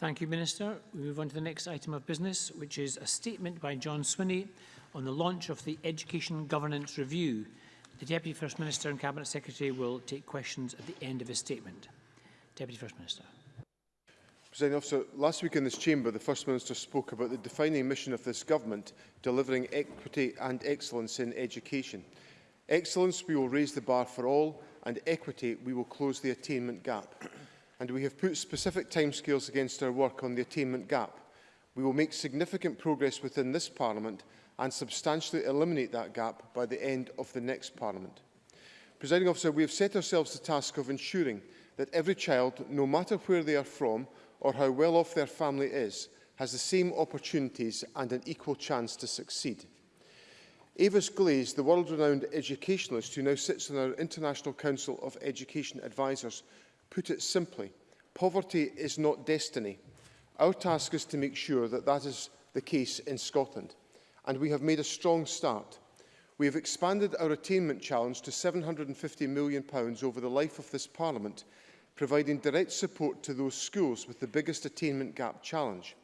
Thank you, Minister. We move on to the next item of business, which is a statement by John Swinney on the launch of the Education Governance Review. The Deputy First Minister and Cabinet Secretary will take questions at the end of his statement. Deputy First Minister. President Officer, last week in this chamber, the First Minister spoke about the defining mission of this government, delivering equity and excellence in education. Excellence, we will raise the bar for all, and equity, we will close the attainment gap and we have put specific timescales against our work on the attainment gap. We will make significant progress within this Parliament and substantially eliminate that gap by the end of the next Parliament. Presiding officer, we have set ourselves the task of ensuring that every child, no matter where they are from or how well off their family is, has the same opportunities and an equal chance to succeed. Avis Glaze, the world-renowned educationalist who now sits on our International Council of Education Advisors, Put it simply, poverty is not destiny. Our task is to make sure that that is the case in Scotland, and we have made a strong start. We have expanded our attainment challenge to £750 million over the life of this Parliament, providing direct support to those schools with the biggest attainment gap challenge.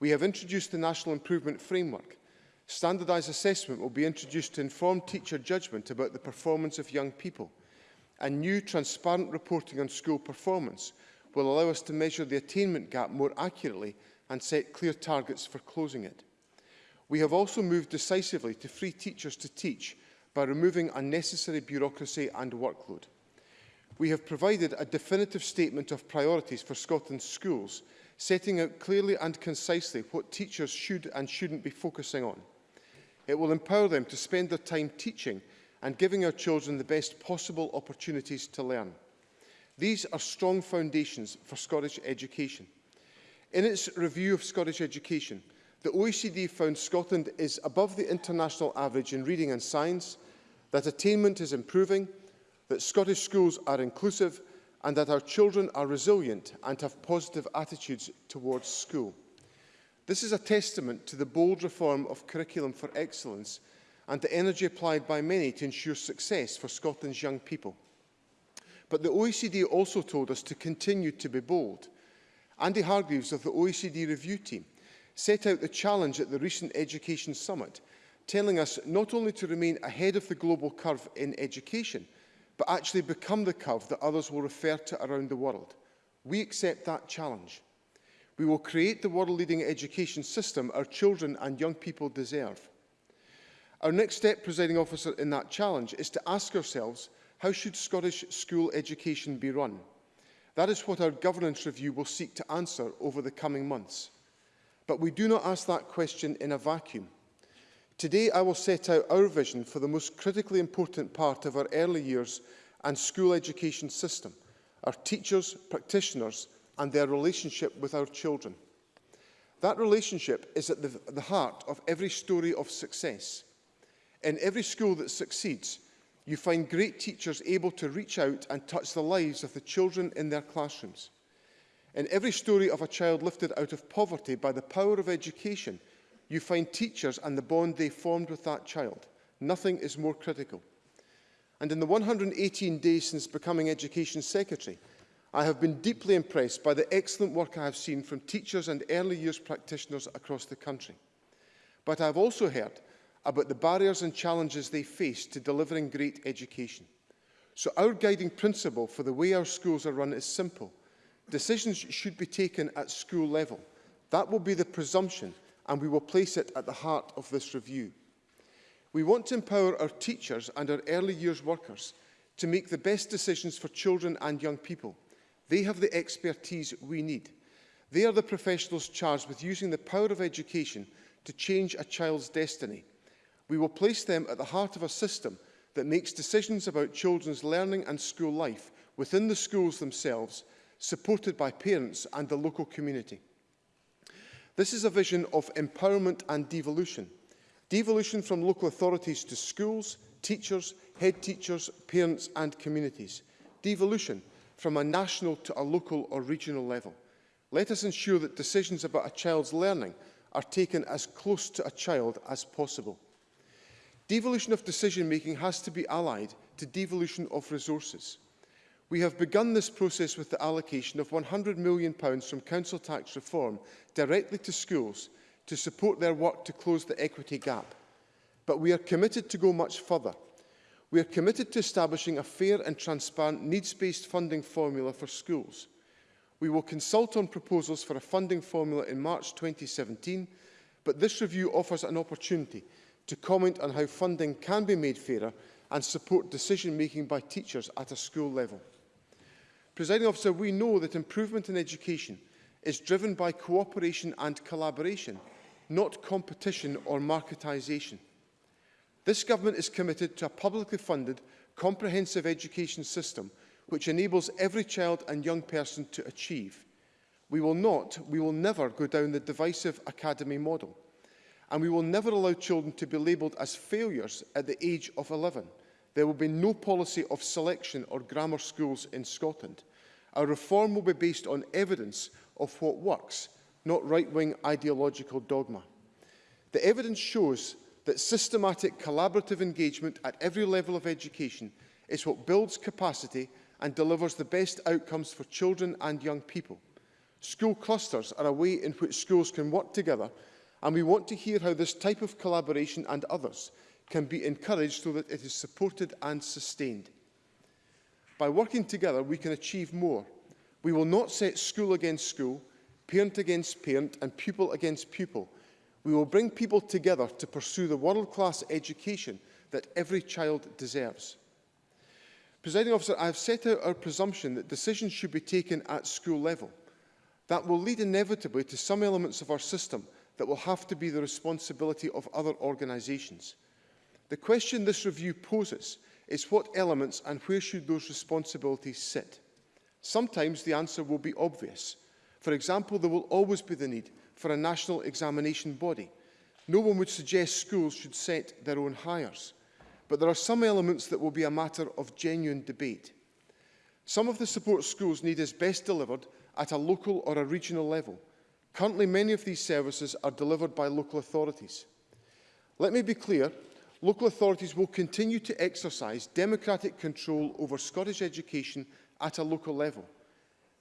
We have introduced the National Improvement Framework. Standardised assessment will be introduced to inform teacher judgment about the performance of young people. A new transparent reporting on school performance will allow us to measure the attainment gap more accurately and set clear targets for closing it. We have also moved decisively to free teachers to teach by removing unnecessary bureaucracy and workload. We have provided a definitive statement of priorities for Scotland's schools, setting out clearly and concisely what teachers should and shouldn't be focusing on. It will empower them to spend their time teaching and giving our children the best possible opportunities to learn. These are strong foundations for Scottish education. In its review of Scottish education, the OECD found Scotland is above the international average in reading and science, that attainment is improving, that Scottish schools are inclusive and that our children are resilient and have positive attitudes towards school. This is a testament to the bold reform of Curriculum for Excellence and the energy applied by many to ensure success for Scotland's young people. But the OECD also told us to continue to be bold. Andy Hargreaves of the OECD review team set out the challenge at the recent Education Summit, telling us not only to remain ahead of the global curve in education, but actually become the curve that others will refer to around the world. We accept that challenge. We will create the world-leading education system our children and young people deserve. Our next step, presiding officer, in that challenge is to ask ourselves, how should Scottish school education be run? That is what our governance review will seek to answer over the coming months. But we do not ask that question in a vacuum. Today I will set out our vision for the most critically important part of our early years and school education system, our teachers, practitioners and their relationship with our children. That relationship is at the, the heart of every story of success – In every school that succeeds, you find great teachers able to reach out and touch the lives of the children in their classrooms. In every story of a child lifted out of poverty by the power of education, you find teachers and the bond they formed with that child. Nothing is more critical. And in the 118 days since becoming Education Secretary, I have been deeply impressed by the excellent work I have seen from teachers and early years practitioners across the country. But I have also heard about the barriers and challenges they face to delivering great education. So our guiding principle for the way our schools are run is simple. Decisions should be taken at school level. That will be the presumption and we will place it at the heart of this review. We want to empower our teachers and our early years workers to make the best decisions for children and young people. They have the expertise we need. They are the professionals charged with using the power of education to change a child's destiny we will place them at the heart of a system that makes decisions about children's learning and school life within the schools themselves, supported by parents and the local community. This is a vision of empowerment and devolution. Devolution from local authorities to schools, teachers, head teachers, parents and communities. Devolution from a national to a local or regional level. Let us ensure that decisions about a child's learning are taken as close to a child as possible. Devolution of decision-making has to be allied to devolution of resources. We have begun this process with the allocation of £100 million from council tax reform directly to schools to support their work to close the equity gap. But we are committed to go much further. We are committed to establishing a fair and transparent needs-based funding formula for schools. We will consult on proposals for a funding formula in March 2017, but this review offers an opportunity to comment on how funding can be made fairer and support decision-making by teachers at a school level. Presiding officer, we know that improvement in education is driven by cooperation and collaboration, not competition or marketisation. This government is committed to a publicly funded, comprehensive education system which enables every child and young person to achieve. We will not, we will never go down the divisive academy model and we will never allow children to be labelled as failures at the age of 11. There will be no policy of selection or grammar schools in Scotland. Our reform will be based on evidence of what works, not right-wing ideological dogma. The evidence shows that systematic collaborative engagement at every level of education is what builds capacity and delivers the best outcomes for children and young people. School clusters are a way in which schools can work together and we want to hear how this type of collaboration and others can be encouraged so that it is supported and sustained. By working together, we can achieve more. We will not set school against school, parent against parent and pupil against pupil. We will bring people together to pursue the world-class education that every child deserves. Presiding officer, I have set out our presumption that decisions should be taken at school level. That will lead inevitably to some elements of our system – that will have to be the responsibility of other organisations. The question this review poses is what elements and where should those responsibilities sit? Sometimes the answer will be obvious. For example, there will always be the need for a national examination body. No one would suggest schools should set their own hires. But there are some elements that will be a matter of genuine debate. Some of the support schools need is best delivered at a local or a regional level, Currently, many of these services are delivered by local authorities. Let me be clear, local authorities will continue to exercise democratic control over Scottish education at a local level.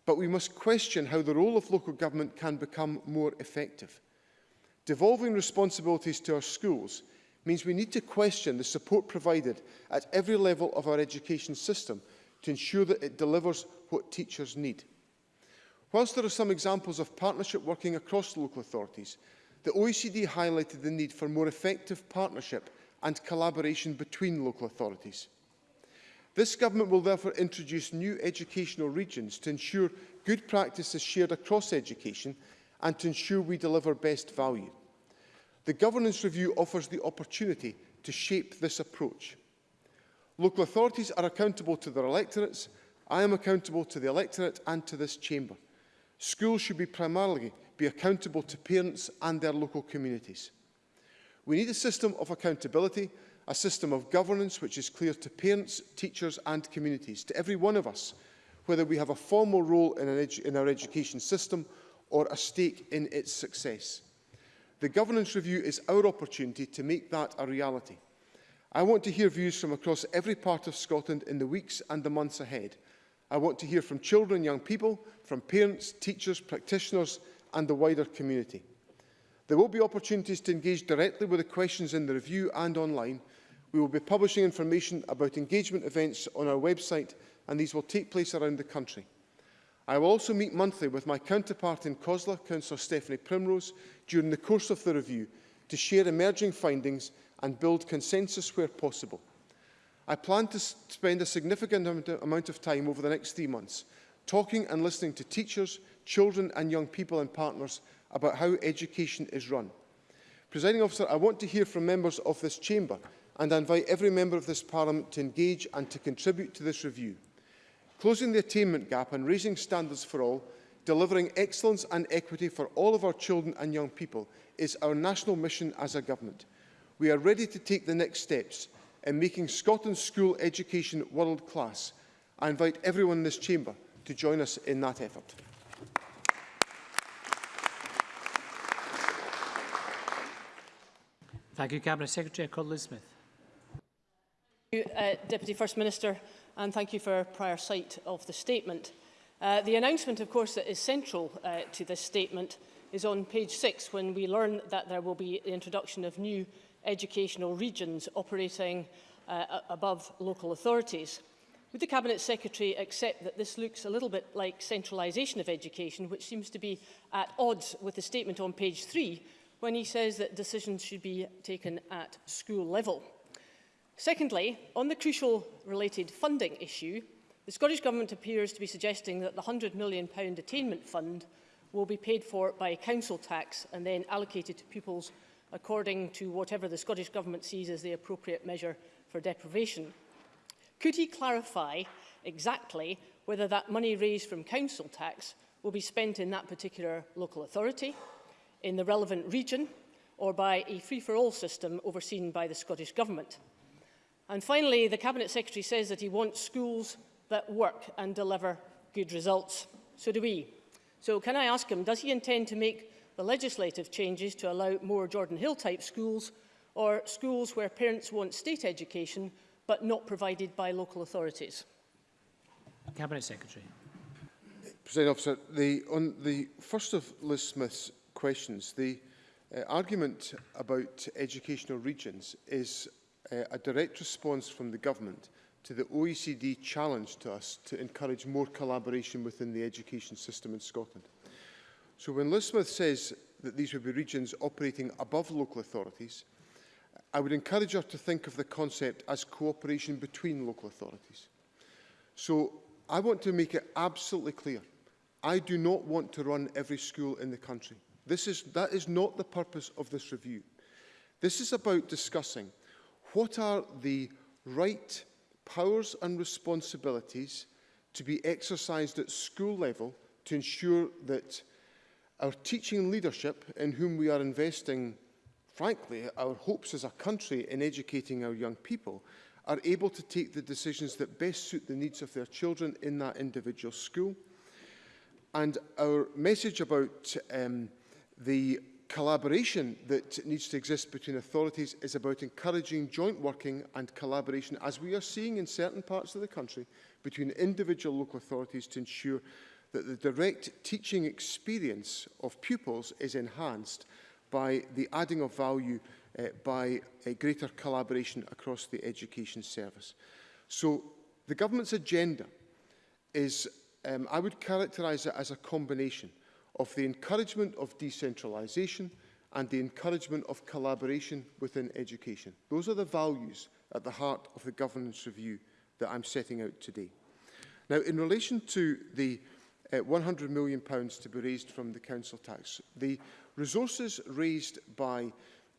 But we must question how the role of local government can become more effective. Devolving responsibilities to our schools means we need to question the support provided at every level of our education system to ensure that it delivers what teachers need. Whilst there are some examples of partnership working across local authorities, the OECD highlighted the need for more effective partnership and collaboration between local authorities. This government will therefore introduce new educational regions to ensure good practice is shared across education and to ensure we deliver best value. The governance review offers the opportunity to shape this approach. Local authorities are accountable to their electorates. I am accountable to the electorate and to this chamber. Schools should be primarily be accountable to parents and their local communities. We need a system of accountability, a system of governance which is clear to parents, teachers and communities, to every one of us, whether we have a formal role in, an in our education system or a stake in its success. The governance review is our opportunity to make that a reality. I want to hear views from across every part of Scotland in the weeks and the months ahead – I want to hear from children and young people, from parents, teachers, practitioners and the wider community. There will be opportunities to engage directly with the questions in the review and online. We will be publishing information about engagement events on our website and these will take place around the country. I will also meet monthly with my counterpart in COSLA, Councillor Stephanie Primrose, during the course of the review to share emerging findings and build consensus where possible. I plan to spend a significant amount of time over the next three months talking and listening to teachers, children and young people and partners about how education is run. Presiding officer, I want to hear from members of this chamber and I invite every member of this parliament to engage and to contribute to this review. Closing the attainment gap and raising standards for all, delivering excellence and equity for all of our children and young people is our national mission as a government. We are ready to take the next steps in making Scotland's school education world-class. I invite everyone in this chamber to join us in that effort. Thank you, Cabinet Secretary. Colin Smith. Thank you, uh, Deputy First Minister, and thank you for prior sight of the statement. Uh, the announcement, of course, that is central uh, to this statement is on page 6 when we learn that there will be the introduction of new educational regions operating uh, above local authorities. Would the Cabinet Secretary accept that this looks a little bit like centralisation of education, which seems to be at odds with the statement on page 3, when he says that decisions should be taken at school level? Secondly, on the crucial related funding issue, the Scottish Government appears to be suggesting that the £100 million attainment fund will be paid for by council tax and then allocated to pupils according to whatever the Scottish Government sees as the appropriate measure for deprivation. Could he clarify exactly whether that money raised from council tax will be spent in that particular local authority, in the relevant region, or by a free-for-all system overseen by the Scottish Government? And finally, the Cabinet Secretary says that he wants schools that work and deliver good results. So do we. So can I ask him, does he intend to make the legislative changes to allow more Jordan Hill type schools or schools where parents want state education but not provided by local authorities? Cabinet Secretary. President Officer, the, on the first of Liz Smith's questions, the uh, argument about educational regions is uh, a direct response from the government to the OECD challenge to us to encourage more collaboration within the education system in Scotland. So when Lismith says that these would be regions operating above local authorities, I would encourage her to think of the concept as cooperation between local authorities. So I want to make it absolutely clear. I do not want to run every school in the country. This is, that is not the purpose of this review. This is about discussing what are the right powers and responsibilities to be exercised at school level to ensure that Our teaching and leadership, in whom we are investing, frankly, our hopes as a country in educating our young people, are able to take the decisions that best suit the needs of their children in that individual school. And our message about um, the collaboration that needs to exist between authorities is about encouraging joint working and collaboration, as we are seeing in certain parts of the country, between individual local authorities to ensure that the direct teaching experience of pupils is enhanced by the adding of value uh, by a greater collaboration across the education service. So the government's agenda is, um, I would characterise it as a combination of the encouragement of decentralisation and the encouragement of collaboration within education. Those are the values at the heart of the governance review that I'm setting out today. Now, in relation to the uh, £100 million to be raised from the council tax. The resources raised by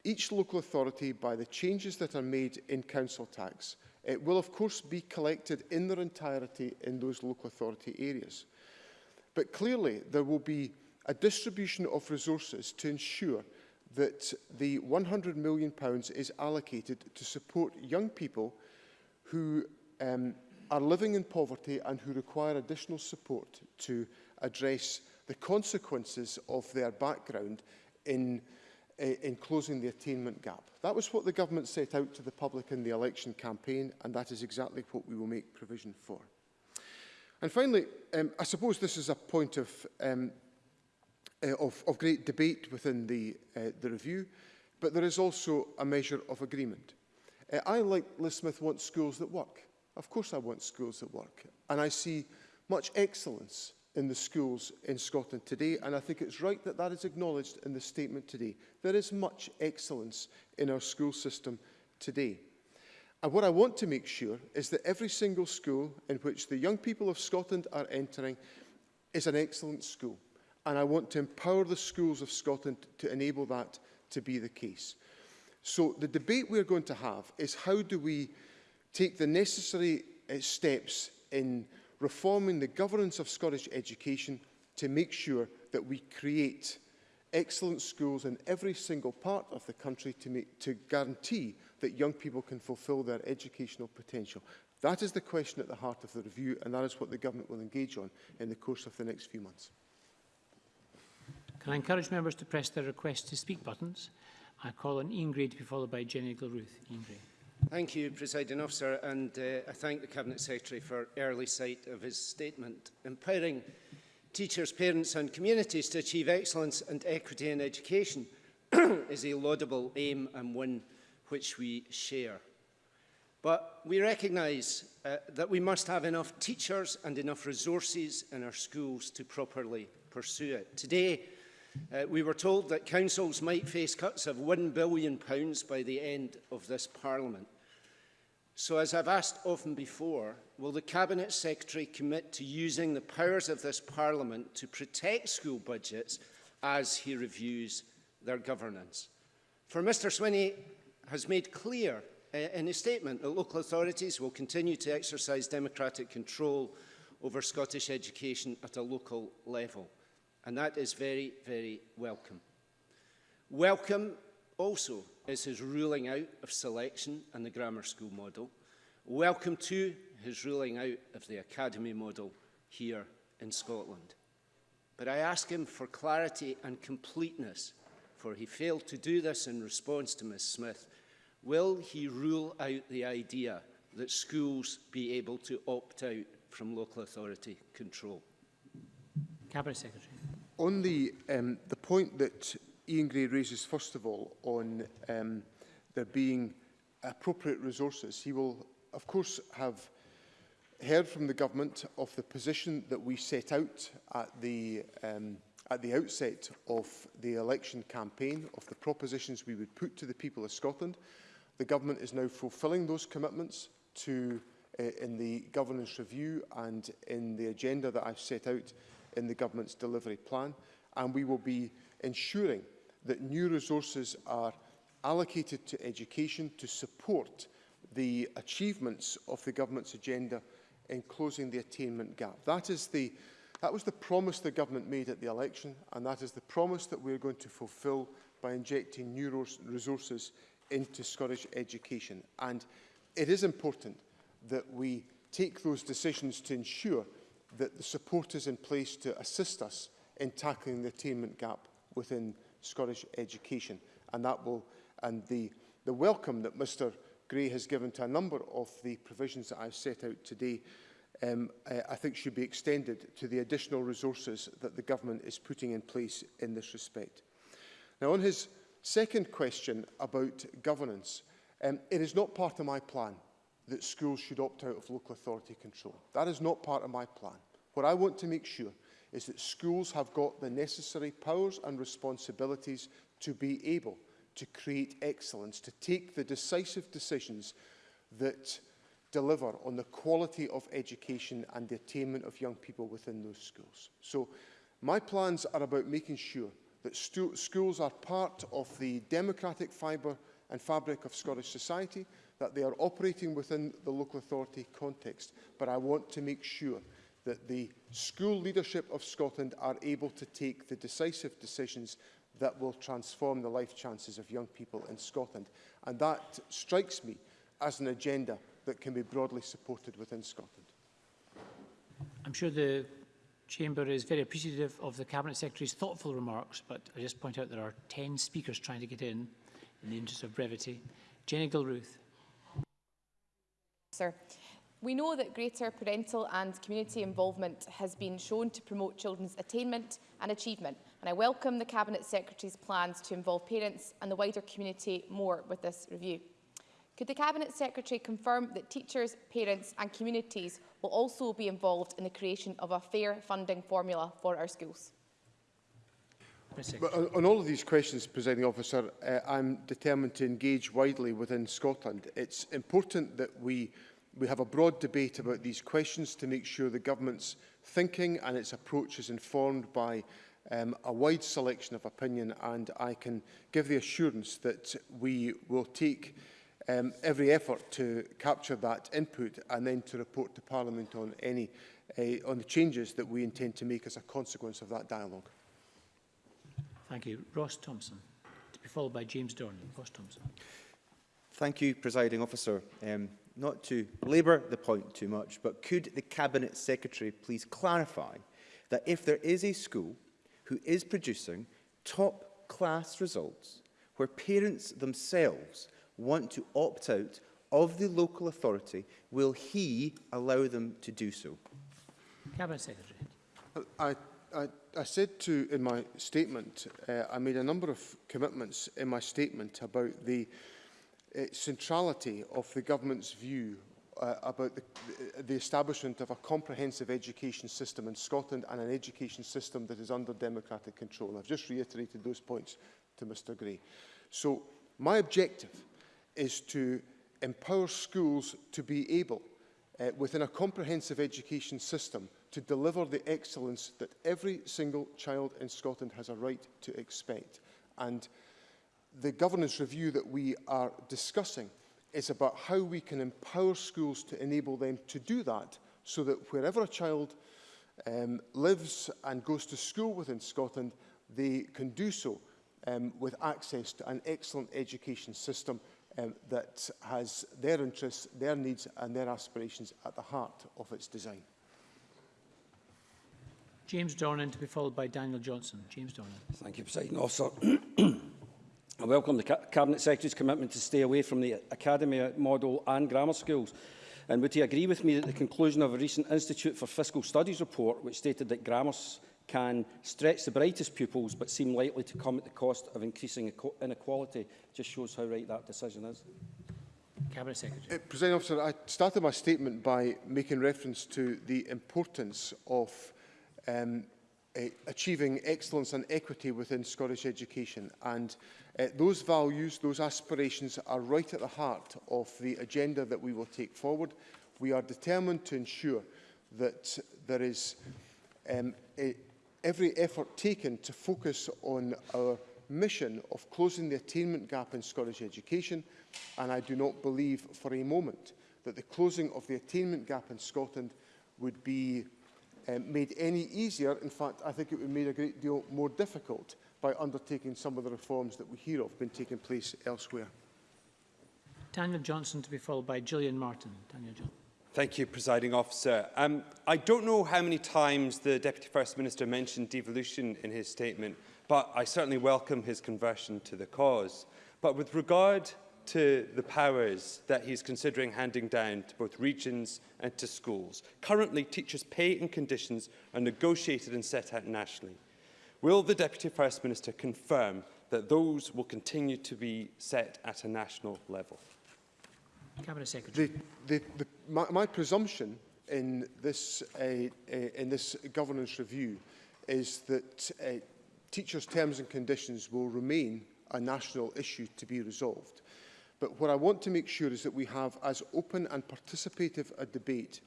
each local authority by the changes that are made in council tax it will of course be collected in their entirety in those local authority areas. But clearly there will be a distribution of resources to ensure that the £100 million is allocated to support young people who um, are living in poverty and who require additional support to address the consequences of their background in, eh, in closing the attainment gap. That was what the government set out to the public in the election campaign, and that is exactly what we will make provision for. And finally, um, I suppose this is a point of, um, uh, of, of great debate within the, uh, the review, but there is also a measure of agreement. Uh, I, like Liz Smith, want schools that work. Of course I want schools that work. And I see much excellence in the schools in Scotland today, and I think it's right that that is acknowledged in the statement today. There is much excellence in our school system today. And what I want to make sure is that every single school in which the young people of Scotland are entering is an excellent school. And I want to empower the schools of Scotland to enable that to be the case. So the debate we're going to have is how do we take the necessary uh, steps in reforming the governance of Scottish education to make sure that we create excellent schools in every single part of the country to, make, to guarantee that young people can fulfil their educational potential. That is the question at the heart of the review and that is what the government will engage on in the course of the next few months. Can I encourage members to press their request to speak buttons? I call on Ingrid to be followed by Jenny Gilruth. Ingrid. Thank you, Presiding Officer, and uh, I thank the Cabinet Secretary for early sight of his statement. Empowering teachers, parents and communities to achieve excellence and equity in education is a laudable aim and one which we share. But we recognise uh, that we must have enough teachers and enough resources in our schools to properly pursue it. Today, uh, we were told that councils might face cuts of £1 billion by the end of this parliament. So as I've asked often before, will the Cabinet Secretary commit to using the powers of this Parliament to protect school budgets as he reviews their governance? For Mr Swinney has made clear eh, in his statement that local authorities will continue to exercise democratic control over Scottish education at a local level. And that is very, very welcome. Welcome also is his ruling out of selection and the grammar school model. Welcome to his ruling out of the academy model here in Scotland. But I ask him for clarity and completeness, for he failed to do this in response to Ms Smith. Will he rule out the idea that schools be able to opt out from local authority control? Cabinet Secretary. On the, um, the point that Ian Gray raises first of all on um, there being appropriate resources. He will of course have heard from the government of the position that we set out at the um, at the outset of the election campaign, of the propositions we would put to the people of Scotland. The government is now fulfilling those commitments to uh, in the governance review and in the agenda that I've set out in the government's delivery plan. And we will be ensuring that new resources are allocated to education to support the achievements of the government's agenda in closing the attainment gap. That is the that was the promise the government made at the election and that is the promise that we are going to fulfil by injecting new resources into Scottish education. And it is important that we take those decisions to ensure that the support is in place to assist us in tackling the attainment gap within Scottish education. And that will, and the, the welcome that Mr Gray has given to a number of the provisions that I've set out today um, I think should be extended to the additional resources that the government is putting in place in this respect. Now on his second question about governance, um, it is not part of my plan that schools should opt out of local authority control. That is not part of my plan. What I want to make sure is that schools have got the necessary powers and responsibilities to be able to create excellence, to take the decisive decisions that deliver on the quality of education and the attainment of young people within those schools. So my plans are about making sure that schools are part of the democratic fibre and fabric of Scottish society, that they are operating within the local authority context. But I want to make sure that the school leadership of Scotland are able to take the decisive decisions that will transform the life chances of young people in Scotland. And that strikes me as an agenda that can be broadly supported within Scotland. I'm sure the Chamber is very appreciative of the Cabinet Secretary's thoughtful remarks, but I just point out there are 10 speakers trying to get in, in the interest of brevity. Jenny Gilruth. Sir. We know that greater parental and community involvement has been shown to promote children's attainment and achievement, and I welcome the Cabinet Secretary's plans to involve parents and the wider community more with this review. Could the Cabinet Secretary confirm that teachers, parents and communities will also be involved in the creation of a fair funding formula for our schools? But on all of these questions, Presiding Officer, uh, I'm determined to engage widely within Scotland. It's important that we We have a broad debate about these questions to make sure the government's thinking and its approach is informed by um, a wide selection of opinion and I can give the assurance that we will take um, every effort to capture that input and then to report to Parliament on any uh, on the changes that we intend to make as a consequence of that dialogue. Thank you. Ross Thompson, to be followed by James Dornan. Ross Thompson. Thank you, Presiding Officer. Um, not to labour the point too much, but could the Cabinet Secretary please clarify that if there is a school who is producing top class results where parents themselves want to opt out of the local authority, will he allow them to do so? Cabinet Secretary. I, I, I said to in my statement, uh, I made a number of commitments in my statement about the uh, uh, centrality of the government's view uh, about the, the establishment of a comprehensive education system in Scotland and an education system that is under democratic control. I've just reiterated those points to Mr Gray. So my objective is to empower schools to be able, uh, within a comprehensive education system, to deliver the excellence that every single child in Scotland has a right to expect. And the governance review that we are discussing is about how we can empower schools to enable them to do that so that wherever a child um, lives and goes to school within Scotland, they can do so um, with access to an excellent education system um, that has their interests, their needs and their aspirations at the heart of its design. James Dornan to be followed by Daniel Johnson. James Dornan. Thank you, President Officer. I welcome the Cabinet Secretary's commitment to stay away from the academy model and grammar schools. And would he agree with me that the conclusion of a recent Institute for Fiscal Studies report, which stated that grammars can stretch the brightest pupils but seem likely to come at the cost of increasing inequality, just shows how right that decision is? Cabinet Secretary. Uh, President Officer, I started my statement by making reference to the importance of um, Eh, achieving excellence and equity within Scottish education. And uh, those values, those aspirations are right at the heart of the agenda that we will take forward. We are determined to ensure that there is um, a, every effort taken to focus on our mission of closing the attainment gap in Scottish education. And I do not believe for a moment that the closing of the attainment gap in Scotland would be um, made any easier. In fact, I think it would made a great deal more difficult by undertaking some of the reforms that we hear of been taking place elsewhere. Daniel Johnson to be followed by Gillian Martin. Daniel Johnson. Thank you, Presiding Officer. Um, I don't know how many times the Deputy First Minister mentioned devolution in his statement, but I certainly welcome his conversion to the cause. But with regard to the powers that he's considering handing down to both regions and to schools. Currently, teachers' pay and conditions are negotiated and set out nationally. Will the Deputy First Minister confirm that those will continue to be set at a national level? Cabinet Secretary. The, the, the, my, my presumption in this, uh, uh, in this governance review is that uh, teachers' terms and conditions will remain a national issue to be resolved. But what I want to make sure is that we have as open and participative a debate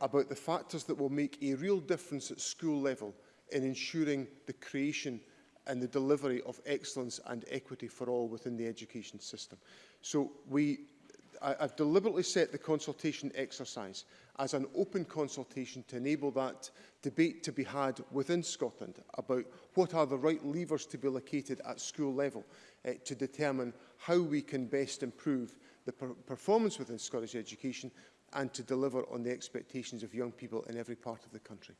about the factors that will make a real difference at school level in ensuring the creation and the delivery of excellence and equity for all within the education system. So we, I, I've deliberately set the consultation exercise as an open consultation to enable that debate to be had within Scotland about what are the right levers to be located at school level uh, to determine how we can best improve the per performance within Scottish education and to deliver on the expectations of young people in every part of the country.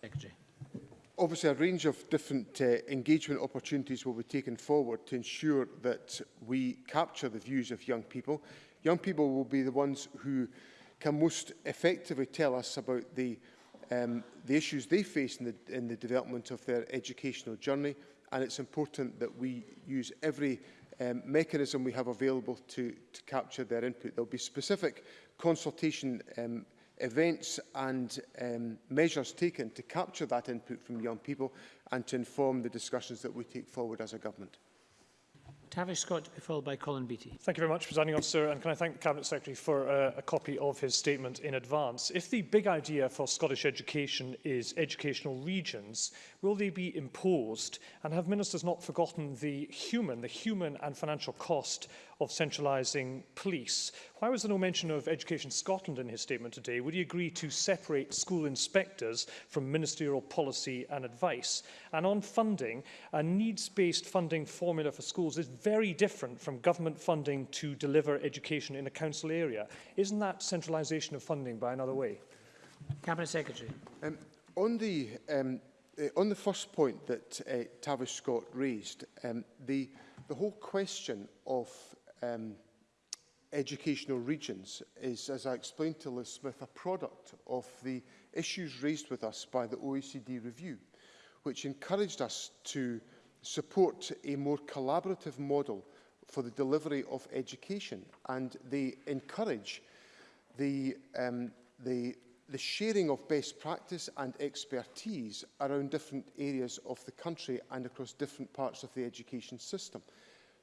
Secretary. Obviously, a range of different uh, engagement opportunities will be taken forward to ensure that we capture the views of young people. Young people will be the ones who can most effectively tell us about the, um, the issues they face in the, in the development of their educational journey, and it's important that we use every um, mechanism we have available to, to capture their input. There will be specific consultation um, events and um, measures taken to capture that input from young people and to inform the discussions that we take forward as a government. Tavish Scott to be followed by Colin Beattie. Thank you very much, Presiding Officer, and can I thank the Cabinet Secretary for uh, a copy of his statement in advance. If the big idea for Scottish education is educational regions, will they be imposed? And have ministers not forgotten the human, the human and financial cost of centralising police. Why was there no mention of Education Scotland in his statement today? Would he agree to separate school inspectors from ministerial policy and advice? And on funding, a needs-based funding formula for schools is very different from government funding to deliver education in a council area. Isn't that centralisation of funding by another way? Cabinet Secretary. Um, on the um, uh, on the first point that uh, Tavish Scott raised, um, the the whole question of um, educational regions is, as I explained to Liz Smith, a product of the issues raised with us by the OECD review, which encouraged us to support a more collaborative model for the delivery of education. And they encourage the, um, the, the sharing of best practice and expertise around different areas of the country and across different parts of the education system.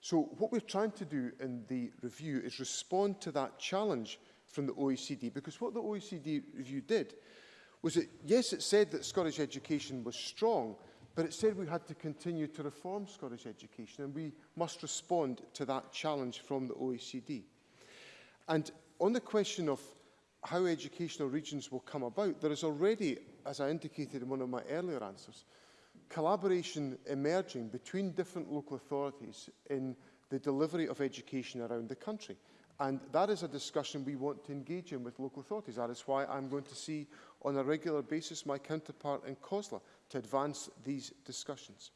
So what we're trying to do in the review is respond to that challenge from the OECD, because what the OECD review did was that, yes, it said that Scottish education was strong, but it said we had to continue to reform Scottish education, and we must respond to that challenge from the OECD. And on the question of how educational regions will come about, there is already, as I indicated in one of my earlier answers, collaboration emerging between different local authorities in the delivery of education around the country. And that is a discussion we want to engage in with local authorities. That is why I'm going to see on a regular basis my counterpart in COSLA to advance these discussions.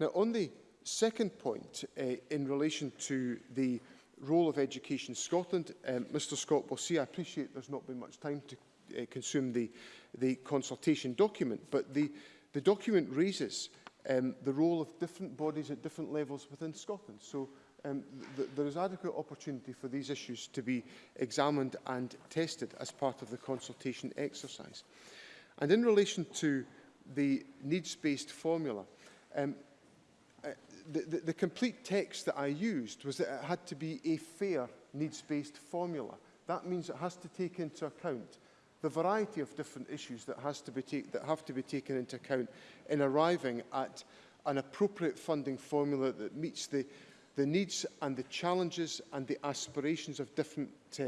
Now, on the second point uh, in relation to the role of Education Scotland, um, eh, Mr Scott will see, I appreciate there's not been much time to uh, consume the, the consultation document, but the, The document raises um, the role of different bodies at different levels within Scotland. So um, th there is adequate opportunity for these issues to be examined and tested as part of the consultation exercise. And in relation to the needs-based formula, um, uh, the, the, the complete text that I used was that it had to be a fair needs-based formula. That means it has to take into account the variety of different issues that, has to be that have to be taken into account in arriving at an appropriate funding formula that meets the, the needs and the challenges and the aspirations of different, uh,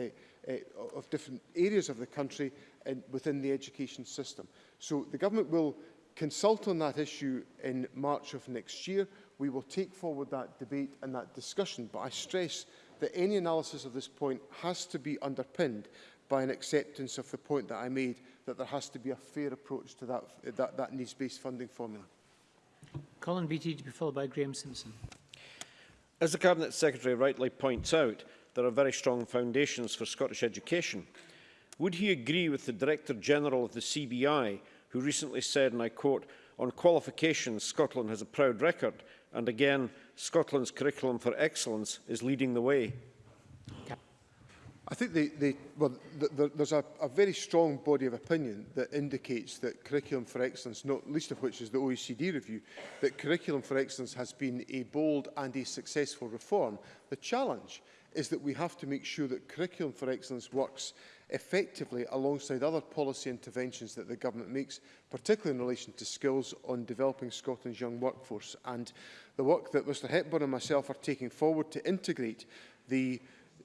uh, of different areas of the country and within the education system. So the government will consult on that issue in March of next year. We will take forward that debate and that discussion, but I stress that any analysis of this point has to be underpinned by an acceptance of the point that I made that there has to be a fair approach to that, that, that needs-based funding formula. Colin Beattie to be followed by Graham Simpson. As the Cabinet Secretary rightly points out, there are very strong foundations for Scottish education. Would he agree with the Director General of the CBI, who recently said, and I quote, on qualifications, Scotland has a proud record, and again, Scotland's curriculum for excellence is leading the way? I think they, they, well, th th there's a, a very strong body of opinion that indicates that Curriculum for Excellence, not least of which is the OECD review, that Curriculum for Excellence has been a bold and a successful reform. The challenge is that we have to make sure that Curriculum for Excellence works effectively alongside other policy interventions that the government makes, particularly in relation to skills on developing Scotland's young workforce. And the work that Mr Hepburn and myself are taking forward to integrate the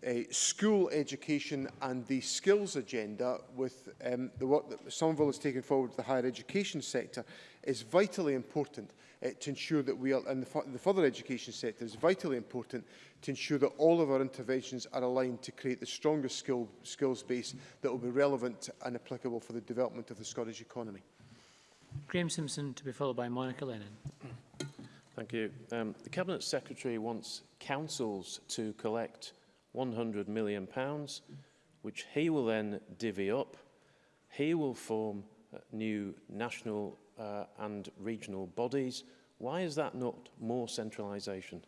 uh, school education and the skills agenda with um, the work that Somerville has taken forward to the higher education sector is vitally important uh, to ensure that we are, and the, the further education sector is vitally important to ensure that all of our interventions are aligned to create the strongest skill, skills base that will be relevant and applicable for the development of the Scottish economy. Graham Simpson to be followed by Monica Lennon. Thank you. Um, the Cabinet Secretary wants councils to collect 100 million, pounds, which he will then divvy up. He will form uh, new national uh, and regional bodies. Why is that not more centralisation?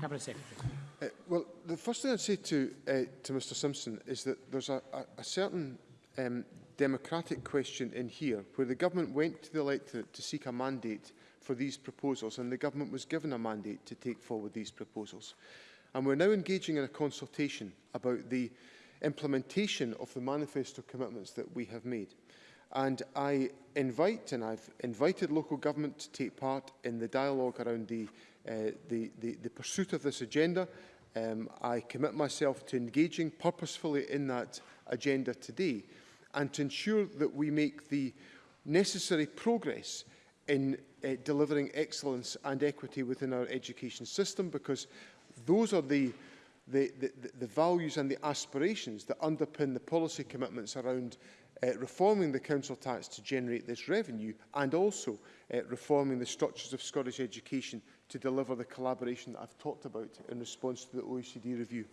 Cabinet Secretary. Uh, well, the first thing I'd say to, uh, to Mr Simpson is that there's a, a, a certain um, democratic question in here where the government went to the electorate to seek a mandate for these proposals and the government was given a mandate to take forward these proposals and we're now engaging in a consultation about the implementation of the manifesto commitments that we have made. And I invite, and I've invited local government to take part in the dialogue around the, uh, the, the, the pursuit of this agenda. Um, I commit myself to engaging purposefully in that agenda today and to ensure that we make the necessary progress in uh, delivering excellence and equity within our education system because Those are the, the, the, the values and the aspirations that underpin the policy commitments around uh, reforming the council tax to generate this revenue and also uh, reforming the structures of Scottish education to deliver the collaboration that I've talked about in response to the OECD review.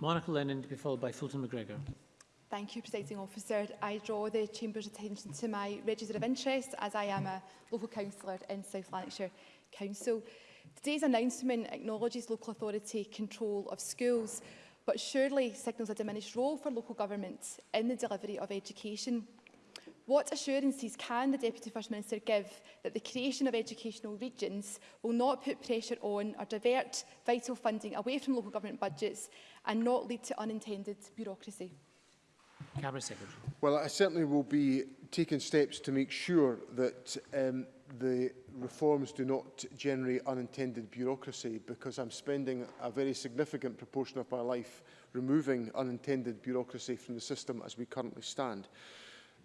Monica Lennon to be followed by Fulton McGregor. Thank you, Presiding Officer. I draw the Chamber's attention to my register of interest as I am a local councillor in South Lanarkshire Council. Today's announcement acknowledges local authority control of schools, but surely signals a diminished role for local government in the delivery of education. What assurances can the Deputy First Minister give that the creation of educational regions will not put pressure on or divert vital funding away from local government budgets and not lead to unintended bureaucracy? Cabinet Secretary. Well, I certainly will be taking steps to make sure that um, the reforms do not generate unintended bureaucracy because I'm spending a very significant proportion of my life removing unintended bureaucracy from the system as we currently stand.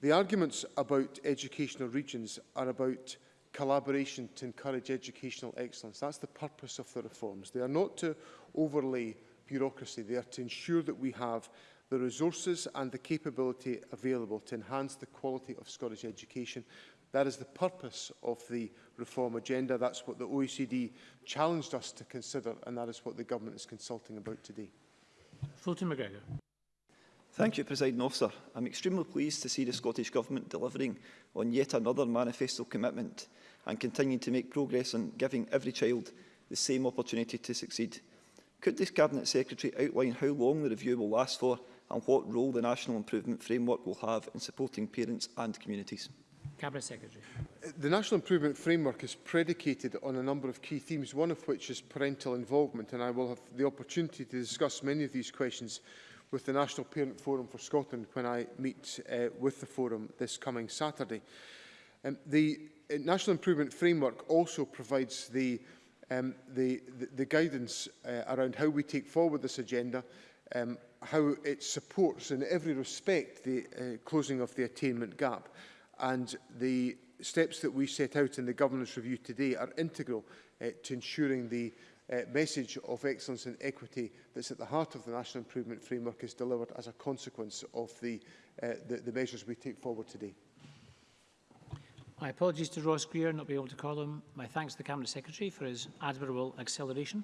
The arguments about educational regions are about collaboration to encourage educational excellence. That's the purpose of the reforms. They are not to overlay bureaucracy. They are to ensure that we have the resources and the capability available to enhance the quality of Scottish education That is the purpose of the reform agenda. That's what the OECD challenged us to consider, and that is what the government is consulting about today. Fulton McGregor. Thank you, President Officer. I'm extremely pleased to see the Scottish Government delivering on yet another manifesto commitment and continuing to make progress on giving every child the same opportunity to succeed. Could this Cabinet Secretary outline how long the review will last for and what role the National Improvement Framework will have in supporting parents and communities? Cabinet Secretary. Uh, the National Improvement Framework is predicated on a number of key themes, one of which is parental involvement, and I will have the opportunity to discuss many of these questions with the National Parent Forum for Scotland when I meet uh, with the forum this coming Saturday. Um, the uh, National Improvement Framework also provides the, um, the, the, the guidance uh, around how we take forward this agenda, um, how it supports in every respect the uh, closing of the attainment gap, and the steps that we set out in the governance review today are integral uh, to ensuring the uh, message of excellence and equity that's at the heart of the National Improvement Framework is delivered as a consequence of the, uh, the, the measures we take forward today. My apologies to Ross Greer not be able to call him. My thanks to the Cabinet Secretary for his admirable acceleration.